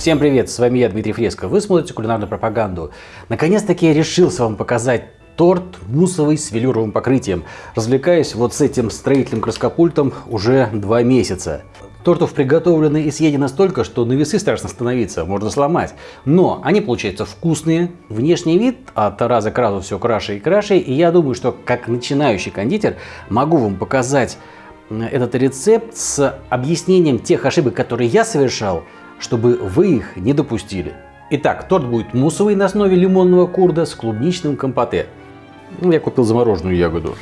Всем привет, с вами я, Дмитрий Фреско. Вы смотрите кулинарную пропаганду. Наконец-таки я решился вам показать торт муссовый с велюровым покрытием. Развлекаюсь вот с этим строительным краскопультом уже два месяца. Тортов приготовлено и съедено столько, что на весы страшно становиться, можно сломать. Но они получаются вкусные, внешний вид от раза к разу все краше и краше. И я думаю, что как начинающий кондитер могу вам показать этот рецепт с объяснением тех ошибок, которые я совершал, чтобы вы их не допустили. Итак, торт будет муссовый на основе лимонного курда с клубничным компоте. Я купил замороженную ягоду.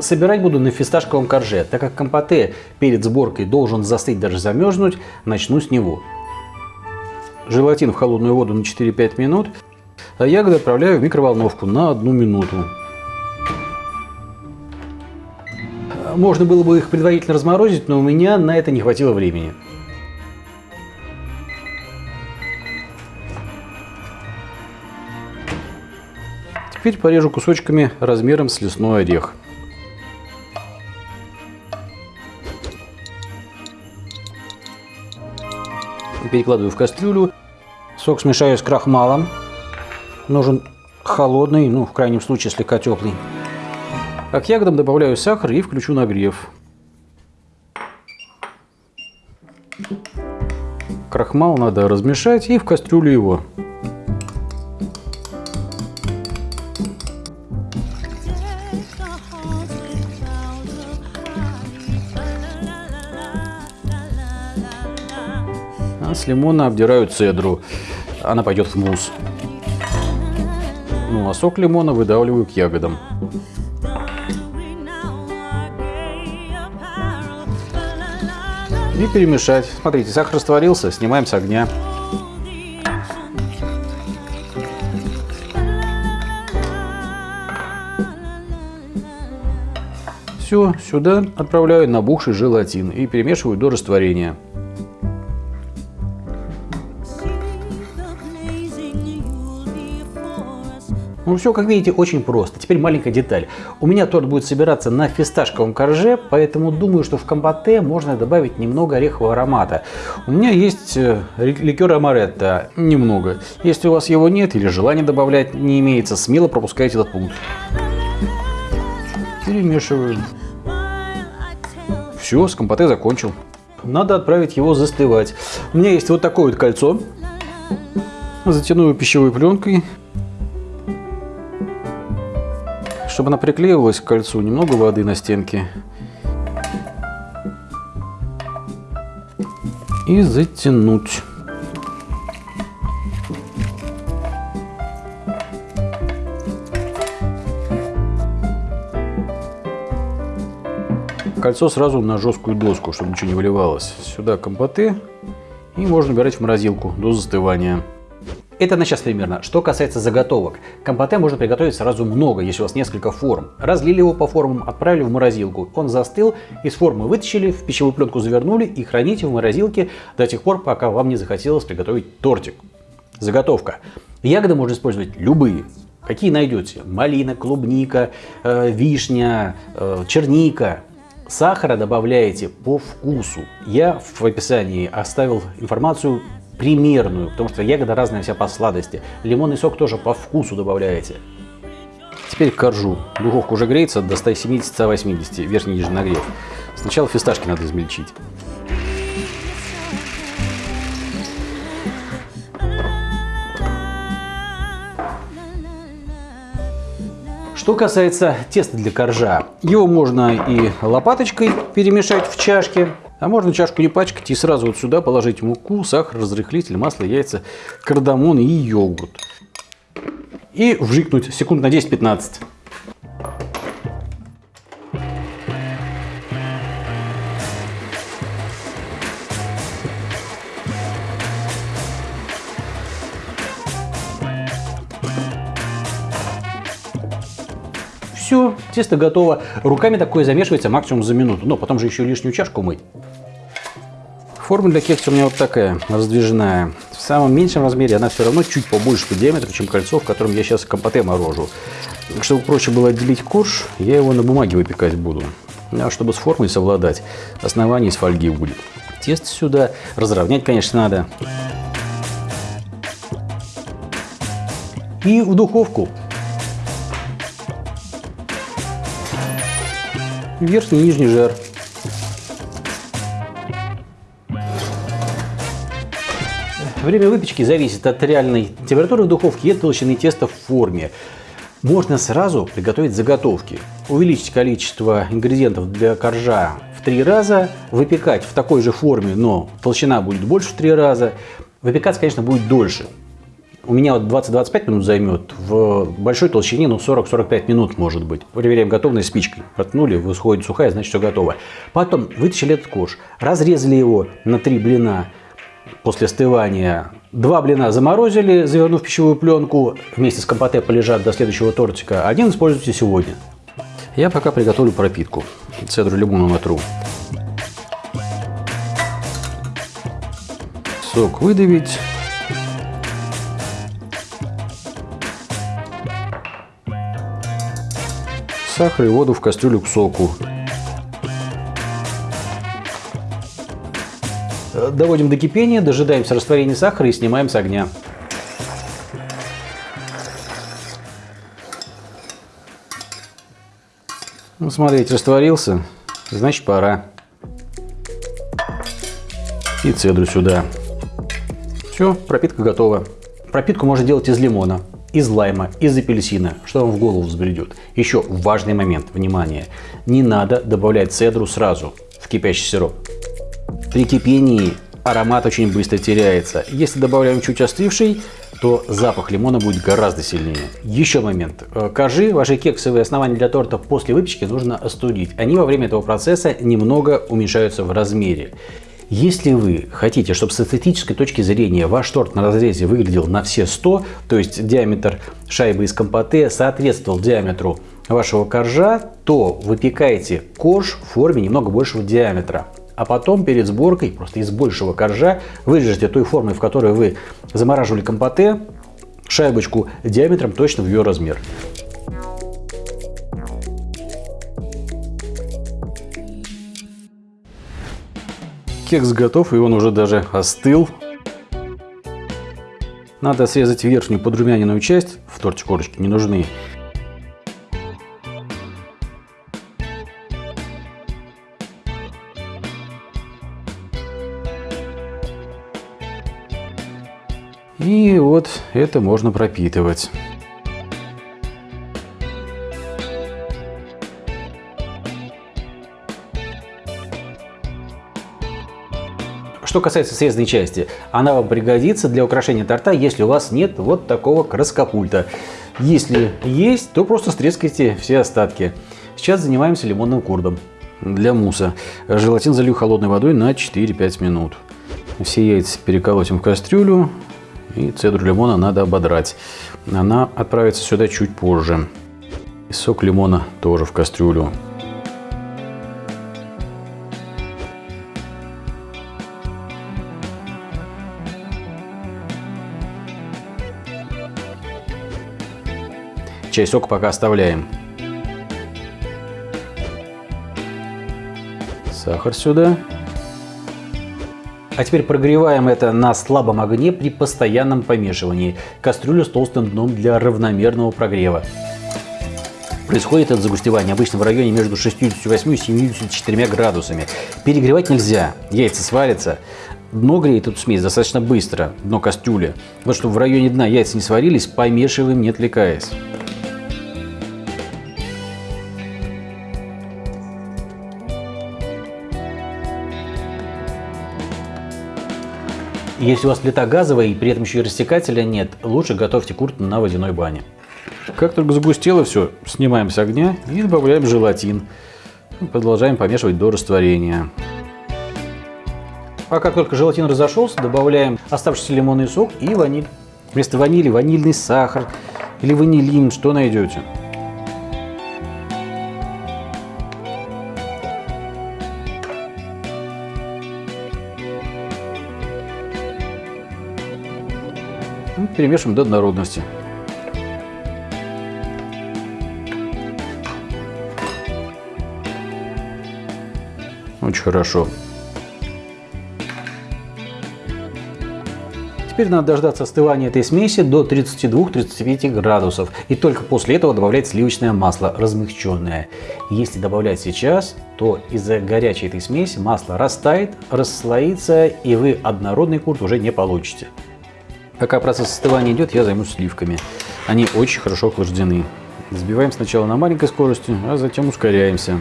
Собирать буду на фисташковом корже. Так как компоте перед сборкой должен застыть, даже замерзнуть, начну с него. Желатин в холодную воду на 4-5 минут, а ягоды отправляю в микроволновку на 1 минуту. Можно было бы их предварительно разморозить, но у меня на это не хватило времени. Теперь порежу кусочками размером с лесной орех. Перекладываю в кастрюлю. Сок смешаю с крахмалом. Нужен холодный, ну, в крайнем случае, слегка теплый. А к ягодам добавляю сахар и включу нагрев. Крахмал надо размешать и в кастрюлю его. С лимона обдираю цедру. Она пойдет в мусс. Ну а сок лимона выдавливаю к ягодам. И перемешать. Смотрите, сахар растворился, снимаем с огня. Все, сюда отправляю набухший желатин и перемешиваю до растворения. Ну все, как видите, очень просто. Теперь маленькая деталь. У меня торт будет собираться на фисташковом корже, поэтому думаю, что в компоте можно добавить немного орехового аромата. У меня есть э, ликер амаретто, немного. Если у вас его нет или желания добавлять не имеется, смело пропускайте этот пункт. Перемешиваю. Все, с компоте закончил. Надо отправить его застывать. У меня есть вот такое вот кольцо. Затяну пищевой пленкой. Чтобы она приклеивалась к кольцу, немного воды на стенке. И затянуть. Кольцо сразу на жесткую доску, чтобы ничего не выливалось. Сюда компоты и можно убирать в морозилку до застывания. Это на сейчас примерно. Что касается заготовок. Компоте можно приготовить сразу много, если у вас несколько форм. Разлили его по формам, отправили в морозилку. Он застыл, из формы вытащили, в пищевую пленку завернули и храните в морозилке до тех пор, пока вам не захотелось приготовить тортик. Заготовка. Ягоды можно использовать любые. Какие найдете? Малина, клубника, э, вишня, э, черника. Сахара добавляете по вкусу. Я в описании оставил информацию примерную, потому что ягода разная вся по сладости. Лимонный сок тоже по вкусу добавляете. Теперь коржу. Духовка уже греется до 170-180, верхний нижний нагрев. Сначала фисташки надо измельчить. Что касается теста для коржа, его можно и лопаточкой перемешать в чашке, а можно чашку не пачкать и сразу вот сюда положить муку, сахар, разрыхлитель, масло, яйца, кардамон и йогурт. И вжикнуть секунд на 10-15. Тесто готово. Руками такое замешивается максимум за минуту. Но потом же еще лишнюю чашку мыть. Форма для кекса у меня вот такая, раздвижная. В самом меньшем размере она все равно чуть побольше по диаметру, чем кольцо, в котором я сейчас компоте морожу. Чтобы проще было отделить корж, я его на бумаге выпекать буду. А чтобы с формой совладать, основание из фольги будет. Тесто сюда разровнять, конечно, надо. и в духовку. Верхний и нижний жар. Время выпечки зависит от реальной температуры в духовке и от толщины теста в форме. Можно сразу приготовить заготовки. Увеличить количество ингредиентов для коржа в три раза, выпекать в такой же форме, но толщина будет больше в три раза. Выпекаться, конечно, будет дольше. У меня вот 20-25 минут займет, в большой толщине ну 40-45 минут может быть. Проверяем готовность спичкой. Проткнули, выходит сухая, значит все готово. Потом вытащили этот корж, разрезали его на три блина, после остывания. Два блина заморозили, завернув в пищевую пленку, вместе с компоте полежат до следующего тортика. Один используйте сегодня. Я пока приготовлю пропитку. Цедру лимона натру. Сок выдавить. Сахар и воду в кастрюлю к соку. Доводим до кипения, дожидаемся растворения сахара и снимаем с огня. Ну, смотрите, растворился, значит пора. И цедру сюда. Все, пропитка готова. Пропитку можно делать из лимона, из лайма, из апельсина, что вам в голову взбредет. Еще важный момент, внимание, не надо добавлять цедру сразу в кипящий сироп. При кипении аромат очень быстро теряется. Если добавляем чуть остывший, то запах лимона будет гораздо сильнее. Еще момент. Э, коржи, ваши кексовые основания для торта после выпечки нужно остудить. Они во время этого процесса немного уменьшаются в размере. Если вы хотите, чтобы с эстетической точки зрения ваш торт на разрезе выглядел на все 100, то есть диаметр шайбы из компоте соответствовал диаметру вашего коржа, то выпекаете корж в форме немного большего диаметра а потом перед сборкой просто из большего коржа вырежете той формой, в которой вы замораживали компоте, шайбочку диаметром точно в ее размер. Кекс готов, и он уже даже остыл. Надо срезать верхнюю подрумяненную часть, в торте корочки не нужны, И вот это можно пропитывать. Что касается срезанной части, она вам пригодится для украшения торта, если у вас нет вот такого краскопульта. Если есть, то просто стрескайте все остатки. Сейчас занимаемся лимонным курдом. Для муса желатин залью холодной водой на 4-5 минут. Все яйца переколотим в кастрюлю, и цедру лимона надо ободрать. Она отправится сюда чуть позже. И сок лимона тоже в кастрюлю. Часть сока пока оставляем. Сахар сюда. А теперь прогреваем это на слабом огне при постоянном помешивании. Кастрюлю с толстым дном для равномерного прогрева. Происходит это загустевание обычно в районе между 68 и 74 градусами. Перегревать нельзя, яйца сварятся. Дно греет эту смесь достаточно быстро, дно кастрюли. Вот чтобы в районе дна яйца не сварились, помешиваем, не отвлекаясь. Если у вас плита газовая и при этом еще и растекателя нет, лучше готовьте курт на водяной бане. Как только загустело все, снимаем с огня и добавляем желатин. Продолжаем помешивать до растворения. А как только желатин разошелся, добавляем оставшийся лимонный сок и ваниль. Вместо ванили ванильный сахар или ванилин, что найдете. Перемешиваем до однородности. Очень хорошо. Теперь надо дождаться остывания этой смеси до 32-35 градусов. И только после этого добавлять сливочное масло, размягченное. Если добавлять сейчас, то из-за горячей этой смеси масло растает, расслоится, и вы однородный курт уже не получите. Пока процесс остывания идет, я займусь сливками. Они очень хорошо охлаждены. Взбиваем сначала на маленькой скорости, а затем ускоряемся.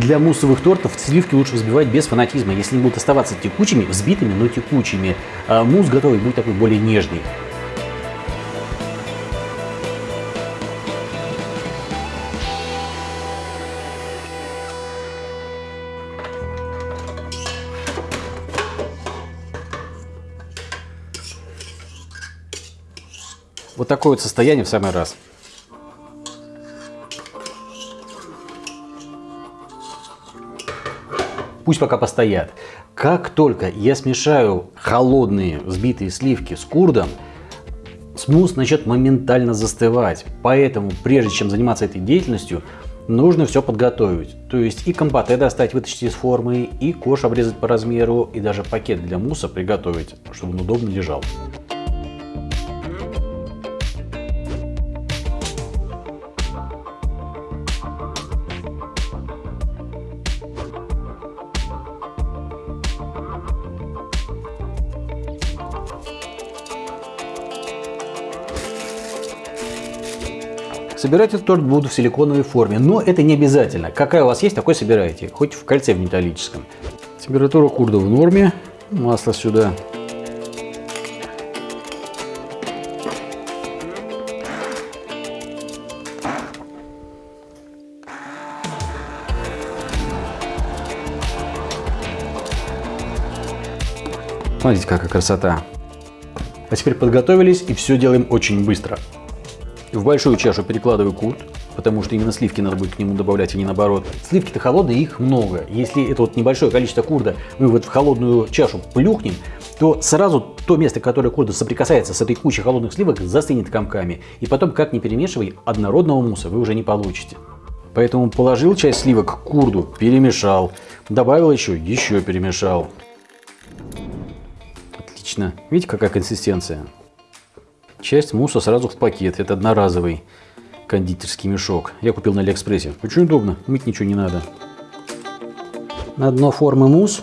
Для муссовых тортов сливки лучше взбивать без фанатизма. Если они будут оставаться текучими, взбитыми, но текучими, а мусс готовый будет такой более нежный. Вот такое вот состояние в самый раз. Пусть пока постоят. Как только я смешаю холодные взбитые сливки с курдом, смус начнет моментально застывать. Поэтому, прежде чем заниматься этой деятельностью, нужно все подготовить. То есть и компоте достать, вытащить из формы, и кош обрезать по размеру, и даже пакет для мусса приготовить, чтобы он удобно лежал. Собирать этот торт буду в силиконовой форме, но это не обязательно. Какая у вас есть, такой собирайте, хоть в кольце в металлическом. Температура курда в норме, масло сюда. Смотрите, какая красота. А теперь подготовились и все делаем очень быстро. В большую чашу перекладываю курт, потому что именно сливки надо будет к нему добавлять, а не наоборот. Сливки-то холодные, их много. Если это вот небольшое количество курда мы вот в холодную чашу плюхнем, то сразу то место, которое курда соприкасается с этой кучей холодных сливок, застынет комками. И потом, как не перемешивай, однородного мусса вы уже не получите. Поэтому положил часть сливок к курду, перемешал, добавил еще, еще перемешал. Отлично. Видите, какая консистенция? Часть мусса сразу в пакет. Это одноразовый кондитерский мешок. Я купил на Алиэкспрессе. Очень удобно, мыть ничего не надо. На дно формы мусс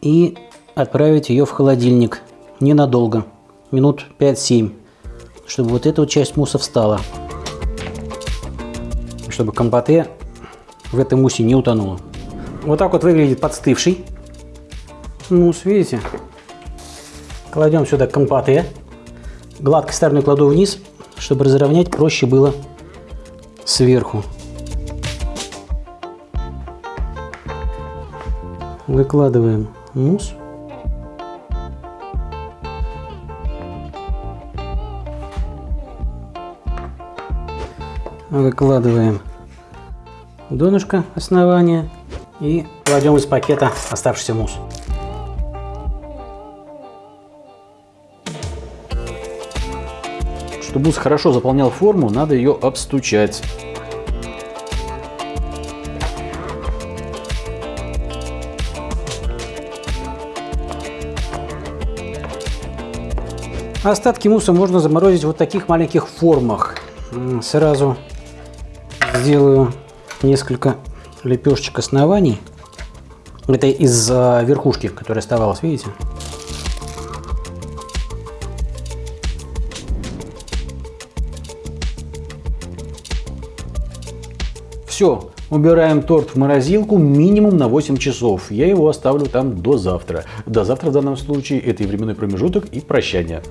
и отправить ее в холодильник ненадолго, минут 5-7, чтобы вот эта вот часть мусса встала. Чтобы компоте в этом муссе не утонуло. Вот так вот выглядит подстывший мусс, видите? Кладем сюда компоте. Гладкой стороной кладу вниз, чтобы разровнять проще было сверху. Выкладываем мусс. Выкладываем донышко основания и кладем из пакета оставшийся мусс. Мусс хорошо заполнял форму, надо ее обстучать. Остатки мусса можно заморозить в вот таких маленьких формах. Сразу сделаю несколько лепешечек оснований. Это из верхушки, которая оставалась, видите? Все, убираем торт в морозилку минимум на 8 часов. Я его оставлю там до завтра. До завтра в данном случае это и временной промежуток, и прощание.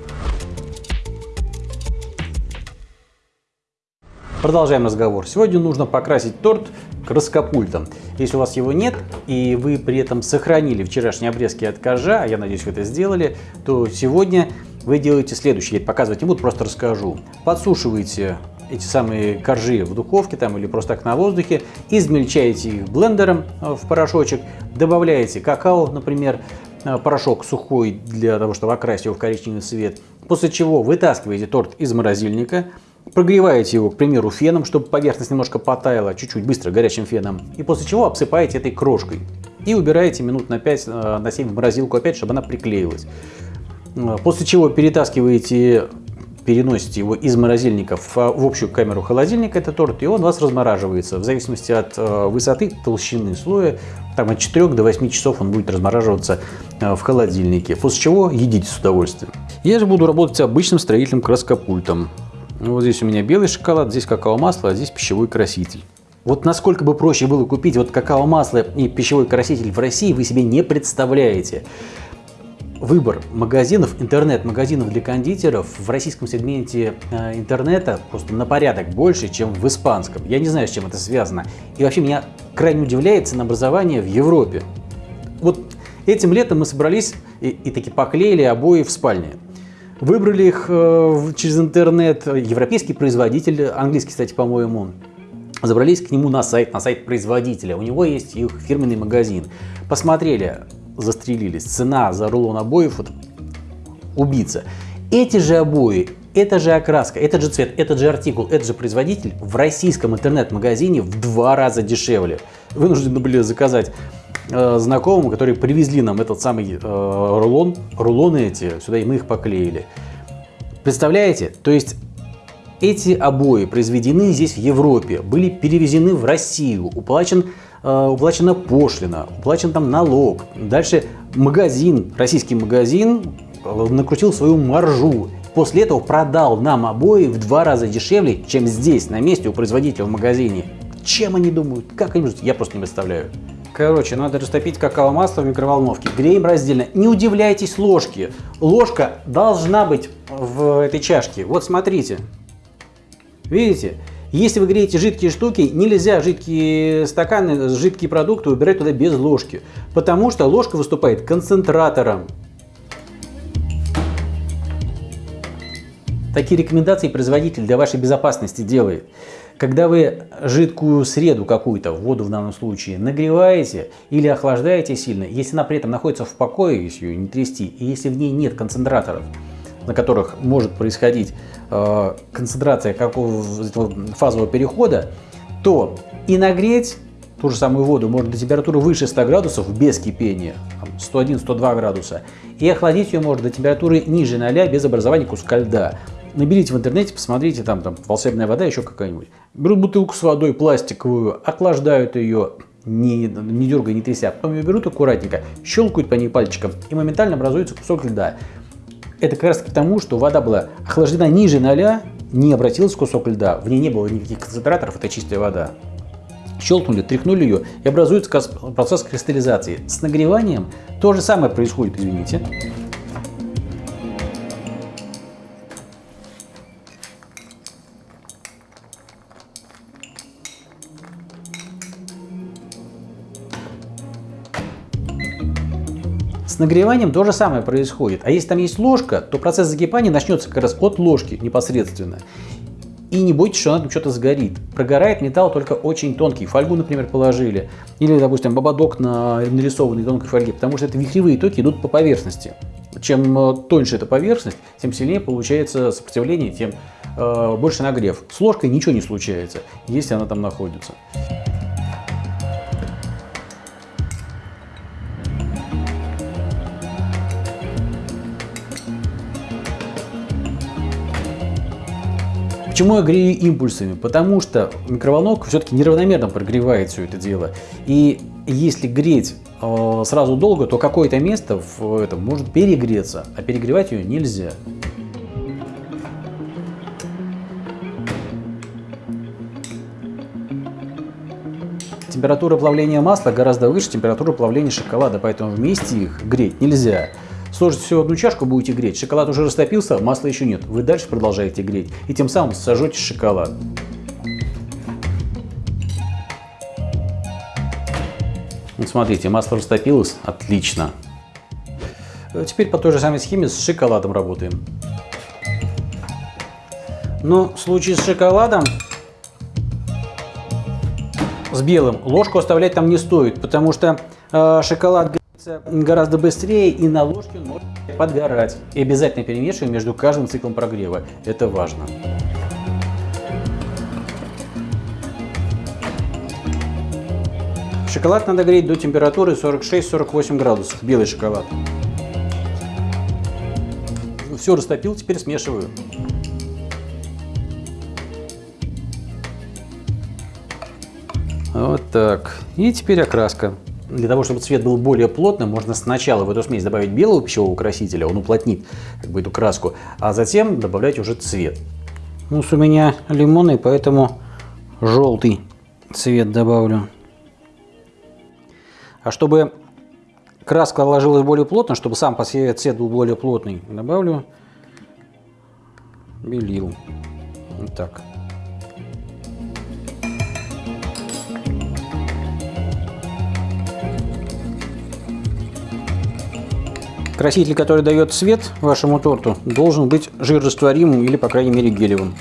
Продолжаем разговор. Сегодня нужно покрасить торт краскопультом. Если у вас его нет, и вы при этом сохранили вчерашние обрезки от кожа, а я надеюсь, вы это сделали, то сегодня вы делаете следующее. Я показывать не буду, просто расскажу. Подсушиваете эти самые коржи в духовке там или просто так на воздухе, измельчаете их блендером э, в порошочек, добавляете какао, например, э, порошок сухой для того, чтобы окрасить его в коричневый цвет, после чего вытаскиваете торт из морозильника, прогреваете его, к примеру, феном, чтобы поверхность немножко потаяла, чуть-чуть быстро горячим феном, и после чего обсыпаете этой крошкой. и убираете минут на 5, э, на 7 в морозилку опять, чтобы она приклеилась. После чего перетаскиваете переносите его из морозильника в, в общую камеру холодильника, это торт, и он у вас размораживается. В зависимости от э, высоты, толщины слоя, там от 4 до 8 часов он будет размораживаться э, в холодильнике. После чего едите с удовольствием. Я же буду работать обычным строительным краскопультом. Вот здесь у меня белый шоколад, здесь какао-масло, а здесь пищевой краситель. Вот насколько бы проще было купить вот какао-масло и пищевой краситель в России, вы себе не представляете выбор магазинов, интернет-магазинов для кондитеров в российском сегменте э, интернета просто на порядок больше, чем в испанском. Я не знаю, с чем это связано. И вообще меня крайне удивляет ценообразование в Европе. Вот этим летом мы собрались и, и таки поклеили обои в спальне. Выбрали их э, через интернет, европейский производитель, английский, кстати, по-моему, забрались к нему на сайт, на сайт производителя. У него есть их фирменный магазин. Посмотрели, застрелились. Цена за рулон обоев вот, убийца. Эти же обои, эта же окраска, этот же цвет, этот же артикул, этот же производитель в российском интернет-магазине в два раза дешевле. Вынуждены были заказать э, знакомым, которые привезли нам этот самый э, рулон, рулоны эти сюда, и мы их поклеили. Представляете? То есть эти обои произведены здесь в Европе, были перевезены в Россию, уплачен уплачена пошлина, уплачен там налог. Дальше магазин, российский магазин э, накрутил свою маржу. После этого продал нам обои в два раза дешевле, чем здесь, на месте у производителя в магазине. Чем они думают? Как они думают? Я просто не представляю. Короче, надо растопить какао-масло в микроволновке. Греем раздельно. Не удивляйтесь ложке. Ложка должна быть в этой чашке. Вот смотрите. Видите? Если вы греете жидкие штуки, нельзя жидкие стаканы, жидкие продукты убирать туда без ложки, потому что ложка выступает концентратором. Такие рекомендации производитель для вашей безопасности делает. Когда вы жидкую среду какую-то, воду в данном случае, нагреваете или охлаждаете сильно, если она при этом находится в покое, если ее не трясти, и если в ней нет концентраторов, на которых может происходить э, концентрация какого фазового перехода, то и нагреть ту же самую воду можно до температуры выше 100 градусов без кипения, 101-102 градуса, и охладить ее можно до температуры ниже 0 без образования куска льда. Наберите в интернете, посмотрите, там, там волшебная вода, еще какая-нибудь. Берут бутылку с водой пластиковую, охлаждают ее, не, не дергая, не тряся, потом ее берут аккуратненько, щелкают по ней пальчиком, и моментально образуется кусок льда. Это как раз потому, что вода была охлаждена ниже 0, не обратилась кусок льда, в ней не было никаких концентраторов, это чистая вода. Щелкнули, тряхнули ее и образуется процесс кристаллизации. С нагреванием то же самое происходит, извините. С нагреванием то же самое происходит. А если там есть ложка, то процесс закипания начнется как раз от ложки непосредственно. И не бойтесь, что она там что-то сгорит. Прогорает металл только очень тонкий. Фольгу, например, положили. Или, допустим, ободок на нарисованной тонкой фольге. Потому что это вихревые токи идут по поверхности. Чем э, тоньше эта поверхность, тем сильнее получается сопротивление, тем э, больше нагрев. С ложкой ничего не случается, если она там находится. Почему я грею импульсами? Потому что микроволновка все-таки неравномерно прогревает все это дело. И если греть э, сразу долго, то какое-то место в этом может перегреться, а перегревать ее нельзя. Температура плавления масла гораздо выше температуры плавления шоколада, поэтому вместе их греть нельзя. Сложите всего одну чашку, будете греть. Шоколад уже растопился, масла еще нет. Вы дальше продолжаете греть. И тем самым сожжете шоколад. Вот смотрите, масло растопилось. Отлично. Теперь по той же самой схеме с шоколадом работаем. Но в случае с шоколадом, с белым, ложку оставлять там не стоит, потому что э, шоколад гораздо быстрее и на ложке он может подгорать. И обязательно перемешиваем между каждым циклом прогрева. Это важно. Шоколад надо греть до температуры 46-48 градусов, белый шоколад. Все растопил, теперь смешиваю. Вот так. И теперь окраска. Для того, чтобы цвет был более плотным, можно сначала в эту смесь добавить белого пищевого красителя, он уплотнит как бы, эту краску, а затем добавлять уже цвет. Мусс у меня лимонный, поэтому желтый цвет добавлю. А чтобы краска ложилась более плотно, чтобы сам по себе цвет был более плотный, добавлю белил. Вот так. Краситель, который дает цвет вашему торту, должен быть жирорастворимым или, по крайней мере, гелевым.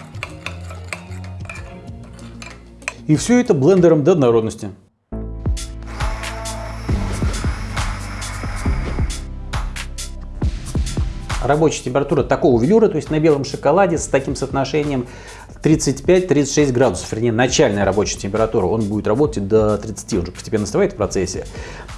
И все это блендером до однородности. Рабочая температура такого велюра, то есть на белом шоколаде с таким соотношением 35-36 градусов, вернее начальная рабочая температура, он будет работать до 30, он же постепенно остывает в процессе.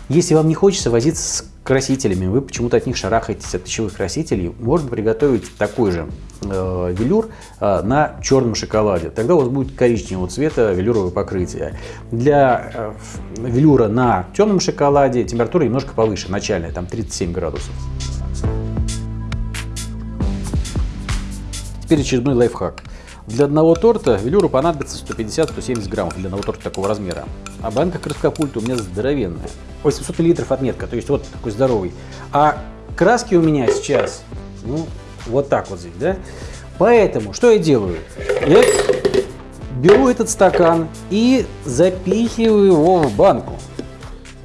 Если вам не хочется возиться с красителями, вы почему-то от них шарахаетесь, от пищевых красителей, можно приготовить такой же э, велюр э, на черном шоколаде. Тогда у вас будет коричневого цвета велюровое покрытие. Для э, велюра на темном шоколаде температура немножко повыше, начальная, там 37 градусов. Теперь очередной лайфхак. Для одного торта велюру понадобится 150-170 граммов для одного торта такого размера. А банка краскопульта у меня здоровенная. 800 миллилитров отметка, то есть вот такой здоровый. А краски у меня сейчас, ну, вот так вот здесь, да? Поэтому, что я делаю? Я беру этот стакан и запихиваю его в банку.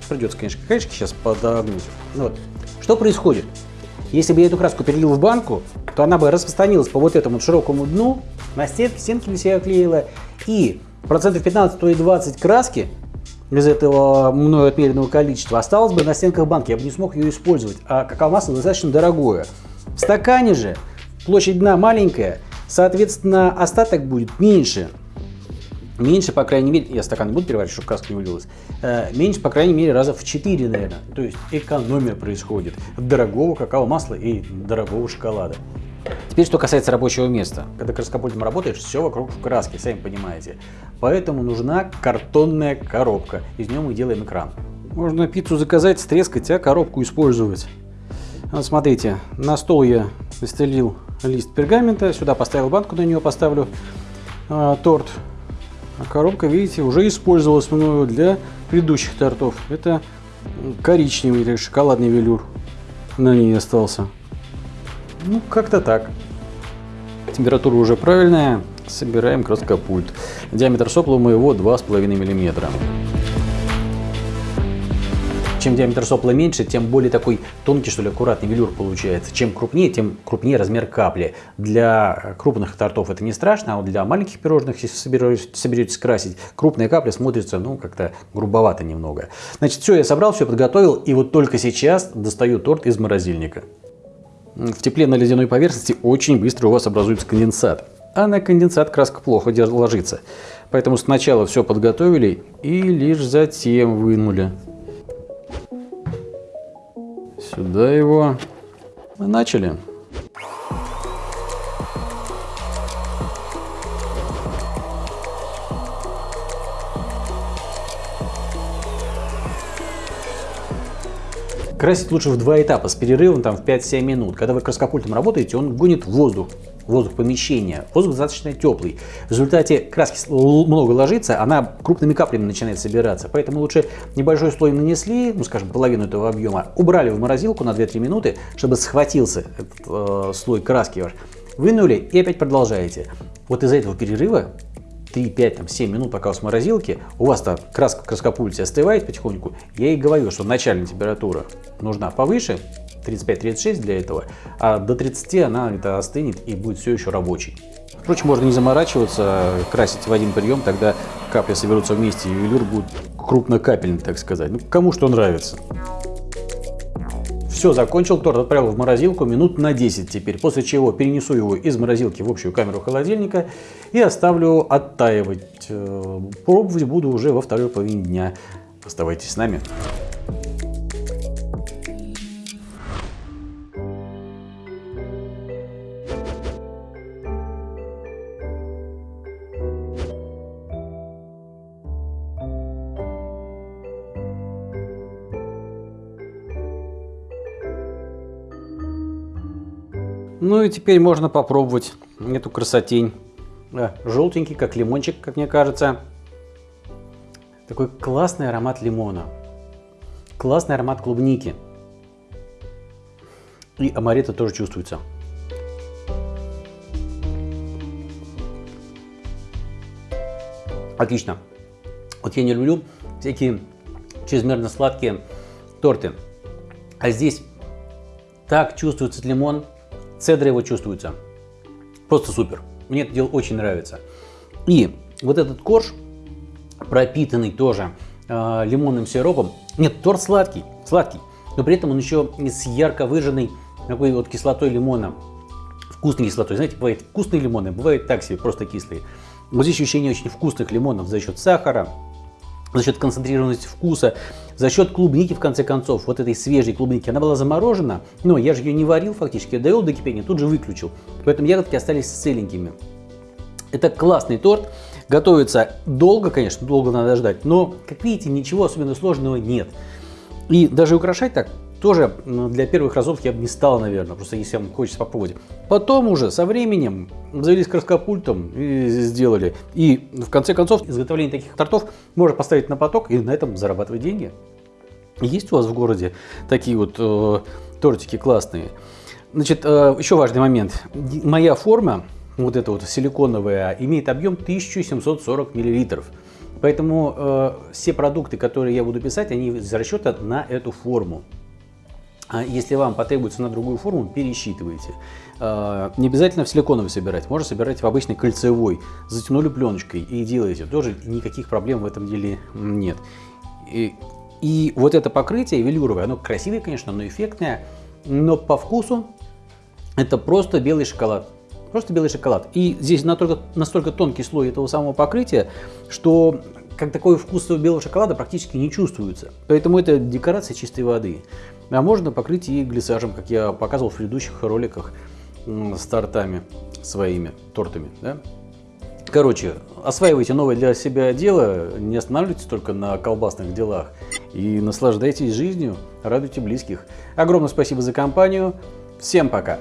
Придется, конечно, краешки сейчас подогнуть. Вот. Что происходит? Если бы я эту краску перелил в банку, то она бы распространилась по вот этому широкому дну, на стенки, стенки бы себя оклеила, и процентов 15, то и 20 краски из этого мною отмеренного количества осталось бы на стенках банки, я бы не смог ее использовать, а какао-масло достаточно дорогое. В стакане же площадь дна маленькая, соответственно остаток будет меньше. Меньше, по крайней мере, я стакан буду переваривать, чтобы краска не вылилась, э, меньше, по крайней мере, раза в 4, наверное. То есть экономия происходит дорогого какао-масла и дорогого шоколада. Теперь, что касается рабочего места. Когда краскопультом работаешь, все вокруг в краске, сами понимаете. Поэтому нужна картонная коробка. Из нее мы делаем экран. Можно пиццу заказать, стрескать, а коробку использовать. Вот смотрите, на стол я застелил лист пергамента, сюда поставил банку, на нее поставлю э, торт. А коробка, видите, уже использовалась мною для предыдущих тортов. Это коричневый или шоколадный велюр на ней остался. Ну, как-то так. Температура уже правильная. Собираем краскопульт. Диаметр сопла у моего 2,5 мм. Чем диаметр сопла меньше, тем более такой тонкий, что ли, аккуратный велюр получается. Чем крупнее, тем крупнее размер капли. Для крупных тортов это не страшно, а вот для маленьких пирожных, если соберетесь, соберетесь красить, крупная капля смотрится, ну, как-то грубовато немного. Значит, все я собрал, все подготовил, и вот только сейчас достаю торт из морозильника. В тепле на ледяной поверхности очень быстро у вас образуется конденсат. А на конденсат краска плохо ложится. Поэтому сначала все подготовили и лишь затем вынули. Сюда его. Начали. Красить лучше в два этапа с перерывом там, в 5-7 минут. Когда вы краскопультом работаете, он гонит воздух, воздух помещения. Воздух достаточно теплый. В результате краски много ложится, она крупными каплями начинает собираться. Поэтому лучше небольшой слой нанесли, ну скажем, половину этого объема, убрали в морозилку на 2-3 минуты, чтобы схватился этот э, слой краски ваш. Вынули и опять продолжаете. Вот из-за этого перерыва 3, 5, там, 7 минут, пока у вас в морозилке, у вас там краска краскопульте остывает потихоньку, я и говорю, что начальная температура нужна повыше, 35-36 для этого, а до 30 она это остынет и будет все еще рабочий. Впрочем, можно не заморачиваться, красить в один прием, тогда капли соберутся вместе, и ювелир будет крупнокапельный, так сказать. Ну, кому что нравится. Все, закончил торт, отправил в морозилку минут на 10 теперь, после чего перенесу его из морозилки в общую камеру холодильника и оставлю оттаивать. Э, пробовать буду уже во второй половине дня. Оставайтесь с нами. Ну и теперь можно попробовать эту красотень. Да, желтенький, как лимончик, как мне кажется. Такой классный аромат лимона. Классный аромат клубники. И амаретто тоже чувствуется. Отлично. Вот я не люблю всякие чрезмерно сладкие торты. А здесь так чувствуется лимон, Цедра его чувствуется. Просто супер. Мне это дело очень нравится. И вот этот корж, пропитанный тоже э, лимонным сиропом. Нет, торт сладкий, сладкий. Но при этом он еще с ярко выраженной такой вот кислотой лимона. Вкусной кислотой. Знаете, бывает вкусные лимоны, бывает так себе, просто кислые. Вот здесь ощущение очень вкусных лимонов за счет сахара, за счет концентрированности вкуса, за счет клубники, в конце концов, вот этой свежей клубники. Она была заморожена, но я же ее не варил фактически, довел до кипения, тут же выключил. Поэтому ягодки остались целенькими. Это классный торт. Готовится долго, конечно, долго надо ждать, но, как видите, ничего особенно сложного нет. И даже украшать так тоже для первых разов я бы не стал, наверное, просто если вам хочется попробовать. Потом уже со временем завелись краскопультом и сделали. И в конце концов изготовление таких тортов можно поставить на поток и на этом зарабатывать деньги. Есть у вас в городе такие вот э, тортики классные? Значит, э, еще важный момент. Моя форма, вот эта вот силиконовая, имеет объем 1740 миллилитров. Поэтому э, все продукты, которые я буду писать, они из расчета на эту форму. А если вам потребуется на другую форму, пересчитывайте. А, не обязательно в силиконовый собирать, можно собирать в обычной кольцевой. Затянули пленочкой и делаете. Тоже никаких проблем в этом деле нет. И, и вот это покрытие велюровое, оно красивое, конечно, но эффектное, но по вкусу это просто белый шоколад. Просто белый шоколад. И здесь настолько, настолько тонкий слой этого самого покрытия, что как такой вкус белого шоколада практически не чувствуется. Поэтому это декорация чистой воды. А можно покрыть и глиссажем, как я показывал в предыдущих роликах с тортами своими, тортами. Да? Короче, осваивайте новое для себя дело, не останавливайтесь только на колбасных делах и наслаждайтесь жизнью, радуйте близких. Огромное спасибо за компанию. Всем пока!